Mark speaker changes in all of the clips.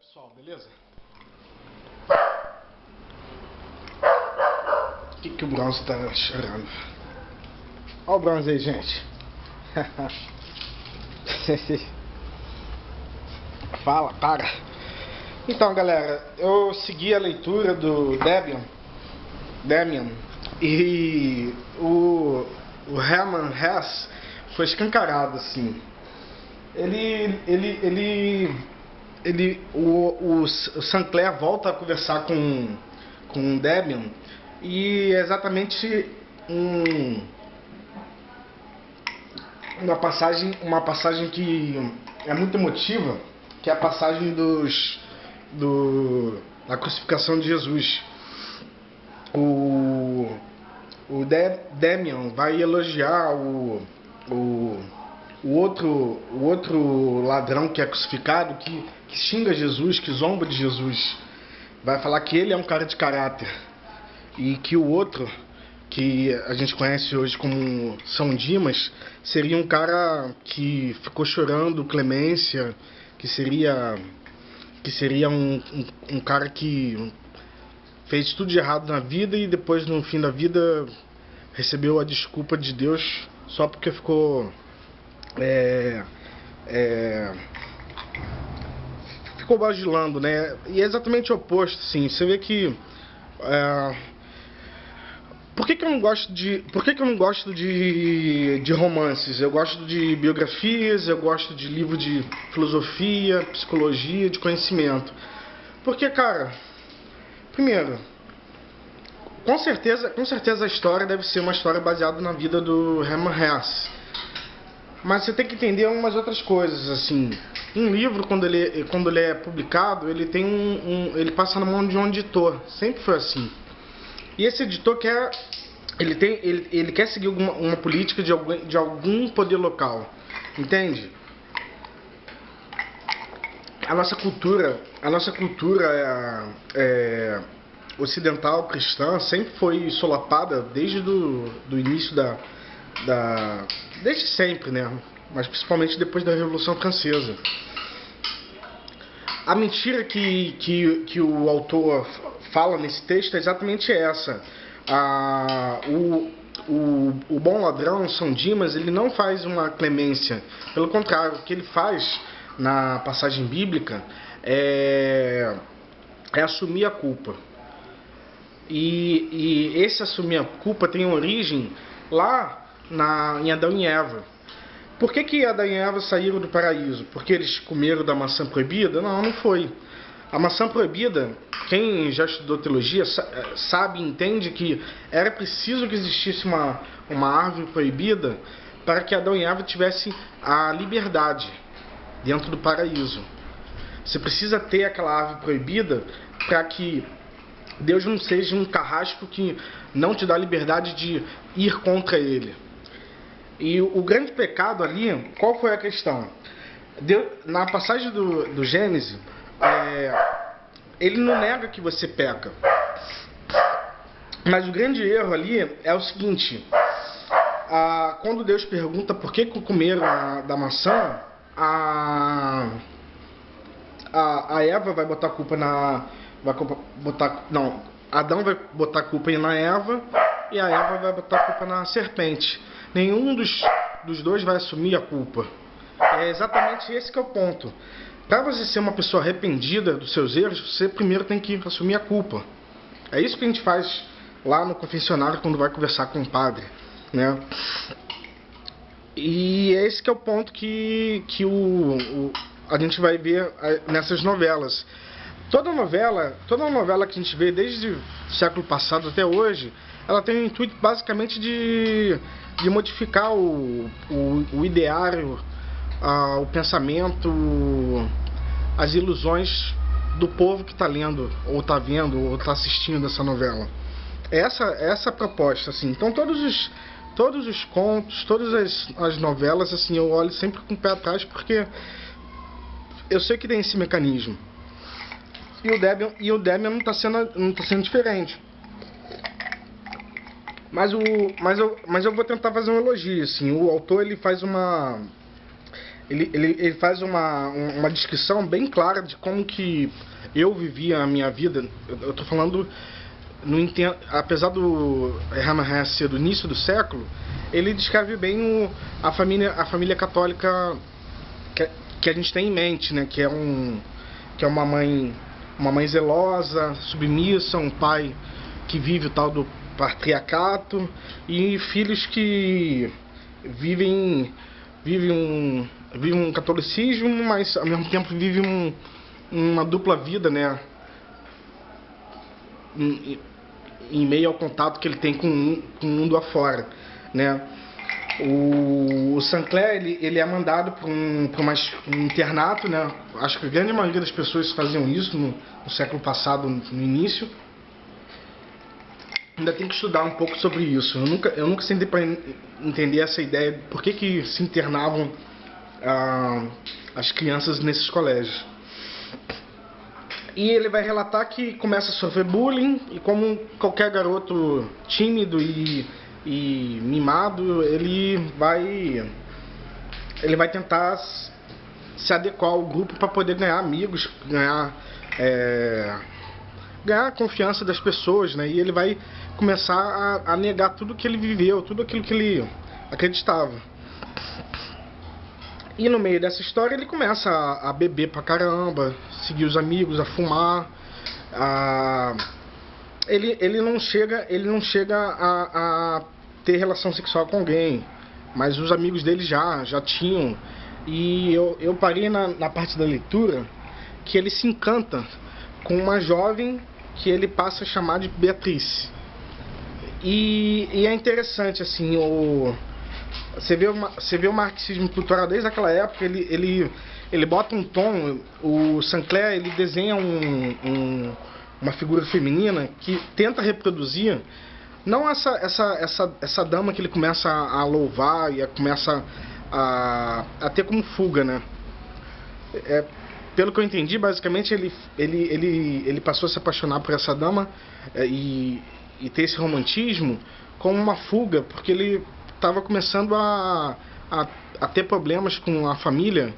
Speaker 1: pessoal, beleza? O que, que o Bronze tá chorando? Olha o Bronze aí, gente. Fala, para. Então, galera, eu segui a leitura do Debian, Debian e o, o Herman Hess foi escancarado, assim. Ele, ele, ele ele, o, o Sancler volta a conversar com, com o Debian e é exatamente um, uma passagem uma passagem que é muito emotiva que é a passagem dos do, da crucificação de Jesus. O o De, Demian vai elogiar o, o o outro, o outro ladrão que é crucificado, que, que xinga Jesus, que zomba de Jesus, vai falar que ele é um cara de caráter. E que o outro, que a gente conhece hoje como São Dimas, seria um cara que ficou chorando clemência, que seria, que seria um, um, um cara que fez tudo de errado na vida e depois, no fim da vida, recebeu a desculpa de Deus só porque ficou é, é, ficou vagilando, né? E é exatamente o oposto, sim. Você vê que é, por que, que eu não gosto de por que, que eu não gosto de, de romances? Eu gosto de biografias, eu gosto de livro de filosofia, psicologia, de conhecimento. Porque, cara, primeiro, com certeza, com certeza a história deve ser uma história baseada na vida do Hermann Hesse. Mas você tem que entender umas outras coisas, assim. Um livro, quando ele, quando ele é publicado, ele tem um, um ele passa na mão de um editor. Sempre foi assim. E esse editor quer ele tem ele, ele quer seguir uma, uma política de algum, de algum poder local. Entende? A nossa cultura, a nossa cultura é, é, ocidental cristã sempre foi solapada desde do, do início da, da desde sempre, né? Mas principalmente depois da Revolução Francesa. A mentira que, que, que o autor fala nesse texto é exatamente essa. Ah, o, o, o bom ladrão, São Dimas, ele não faz uma clemência. Pelo contrário, o que ele faz na passagem bíblica é, é assumir a culpa. E, e esse assumir a culpa tem origem lá na, em Adão e Eva. Por que, que Adão e Eva saíram do paraíso? Porque eles comeram da maçã proibida? Não, não foi. A maçã proibida, quem já estudou teologia sabe e entende que era preciso que existisse uma, uma árvore proibida para que Adão e Eva tivessem a liberdade dentro do paraíso. Você precisa ter aquela árvore proibida para que Deus não seja um carrasco que não te dá liberdade de ir contra ele. E o grande pecado ali, qual foi a questão? Deus, na passagem do, do Gênesis, é, ele não nega que você peca. Mas o grande erro ali é o seguinte: a, quando Deus pergunta por que comeram a, da maçã, a, a, a Eva vai botar a culpa na. Vai botar. Não, Adão vai botar a culpa na Eva e a Eva vai botar a culpa na serpente nenhum dos, dos dois vai assumir a culpa. É exatamente esse que é o ponto. Para você ser uma pessoa arrependida dos seus erros, você primeiro tem que assumir a culpa. É isso que a gente faz lá no confessionário quando vai conversar com o padre, né? E é esse que é o ponto que, que o, o a gente vai ver nessas novelas. Toda novela, toda novela que a gente vê desde o século passado até hoje, ela tem o intuito basicamente de de modificar o, o, o ideário, a, o pensamento, as ilusões do povo que está lendo, ou está vendo, ou está assistindo essa novela. Essa, essa é a proposta, assim. Então todos os, todos os contos, todas as, as novelas, assim, eu olho sempre com o pé atrás porque eu sei que tem esse mecanismo. E o Debian, e o Debian não está sendo, não tá sendo diferente. Mas, o, mas, eu, mas eu vou tentar fazer um elogio, assim. O autor, ele faz uma... ele, ele, ele faz uma, uma descrição bem clara de como que eu vivia a minha vida. Eu estou falando, no, apesar do Hesse ser do início do século, ele descreve bem o, a, família, a família católica que, que a gente tem em mente, né? Que é, um, que é uma mãe uma mãe zelosa, submissa, um pai que vive o tal do patriarcato e filhos que vivem vivem um, vivem um catolicismo, mas ao mesmo tempo vivem um, uma dupla vida, né? Em, em, meio ao contato que ele tem com, com o mundo afora, né? O, o Sancler ele, ele é mandado para um, um internato, né? Acho que a grande maioria das pessoas faziam isso no, no século passado, no início ainda tem que estudar um pouco sobre isso. Eu nunca, eu nunca sentei para entender essa ideia de por que, que se internavam ah, as crianças nesses colégios. E ele vai relatar que começa a sofrer bullying e como qualquer garoto tímido e, e mimado, ele vai ele vai tentar se adequar ao grupo para poder ganhar amigos, ganhar é, ganhar a confiança das pessoas, né? E ele vai começar a, a negar tudo que ele viveu, tudo aquilo que ele acreditava. E no meio dessa história ele começa a, a beber pra caramba, seguir os amigos, a fumar, a... Ele, ele não chega, ele não chega a, a ter relação sexual com alguém, mas os amigos dele já, já tinham. E eu, eu parei na, na parte da leitura que ele se encanta com uma jovem que ele passa a chamar de Beatriz. E, e é interessante, assim, o, você, vê você vê o marxismo cultural desde aquela época, ele, ele, ele bota um tom, o Sancler ele desenha um, um, uma figura feminina que tenta reproduzir não essa, essa, essa, essa dama que ele começa a louvar e a, começa a, a ter como fuga, né? É, pelo que eu entendi, basicamente ele, ele, ele, ele passou a se apaixonar por essa dama é, e, e ter esse romantismo como uma fuga, porque ele estava começando a, a, a, ter problemas com a família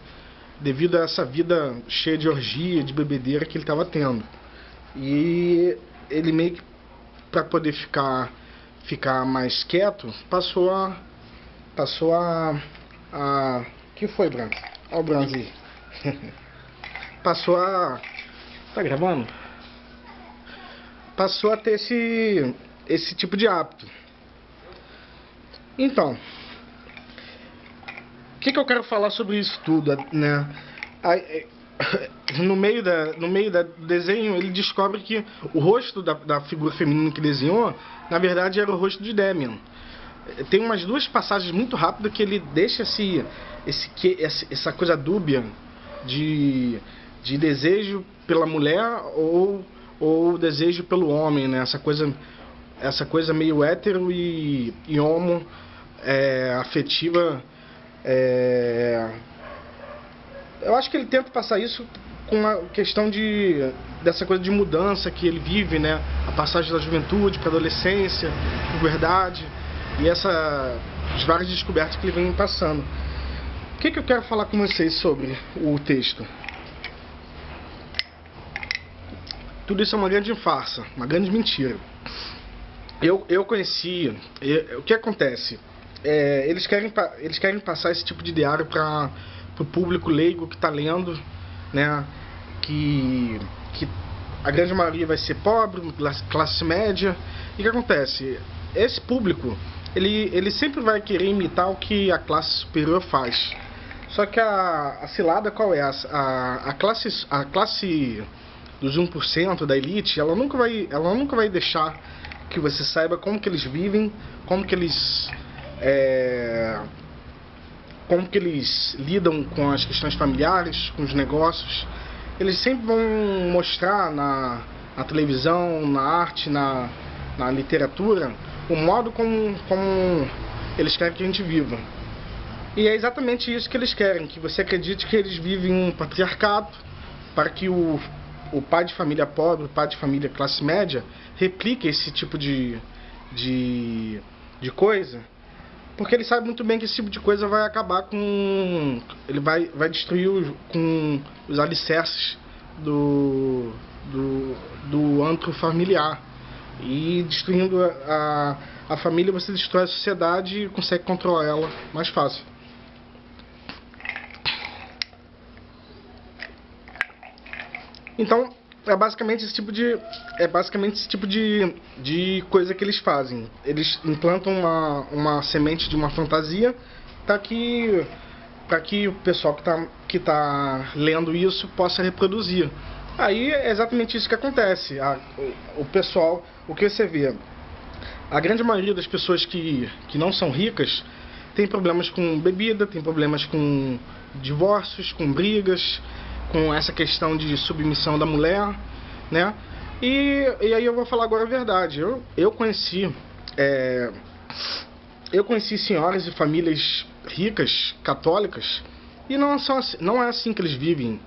Speaker 1: devido a essa vida cheia de orgia, de bebedeira que ele estava tendo. E ele meio que, para poder ficar, ficar mais quieto, passou a. Passou a. a que foi, Branco? Olha o Branco aí. passou a. Tá gravando? Passou a ter esse, esse tipo de hábito. Então, o que, que eu quero falar sobre isso tudo, né? É, no meio, da, no meio da, desenho, ele descobre que o rosto da, da figura feminina que desenhou, na verdade, era o rosto de Demian. Tem umas duas passagens muito rápidas que ele deixa esse, esse, essa coisa dúbia de de desejo pela mulher ou ou desejo pelo homem, né? Essa coisa essa coisa meio hétero e, e homo é, afetiva é... eu acho que ele tenta passar isso com a questão de dessa coisa de mudança que ele vive, né? A passagem da juventude para adolescência, puberdade e essa as várias descobertas que ele vem passando. O que, que eu quero falar com vocês sobre o texto? Tudo isso é uma grande farsa, uma grande mentira. Eu, eu conheci. Eu, o que acontece? É, eles, querem, eles querem passar esse tipo de diário para o público leigo que está lendo, né? Que, que a grande maioria vai ser pobre, classe média. E o que acontece? Esse público, ele, ele sempre vai querer imitar o que a classe superior faz. Só que a, a cilada qual é? A, a, a classe, a classe dos 1% da elite, ela nunca vai, ela nunca vai deixar que você saiba como que eles vivem, como que eles é, como que eles lidam com as questões familiares, com os negócios. Eles sempre vão mostrar na, na televisão, na arte, na, na literatura, o modo como, como eles querem que a gente viva. E é exatamente isso que eles querem, que você acredite que eles vivem um patriarcado, para que o o pai de família pobre, o pai de família classe média, replica esse tipo de, de, de coisa Porque ele sabe muito bem que esse tipo de coisa vai acabar com. Ele vai, vai destruir os, com os alicerces do, do, do antro familiar. E destruindo a, a família, você destrói a sociedade e consegue controlar ela mais fácil. Então, é basicamente esse tipo de é basicamente esse tipo de, de coisa que eles fazem. Eles implantam uma, uma semente de uma fantasia para que para que o pessoal que está que tá lendo isso possa reproduzir. Aí é exatamente isso que acontece. A, o, o pessoal, o que você vê, a grande maioria das pessoas que, que não são ricas tem problemas com bebida, tem problemas com divórcios, com brigas, com essa questão de submissão da mulher, né? E, e aí eu vou falar agora a verdade. Eu, eu conheci é, eu conheci senhoras e famílias ricas, católicas, e não, são, assim, não é assim que eles vivem.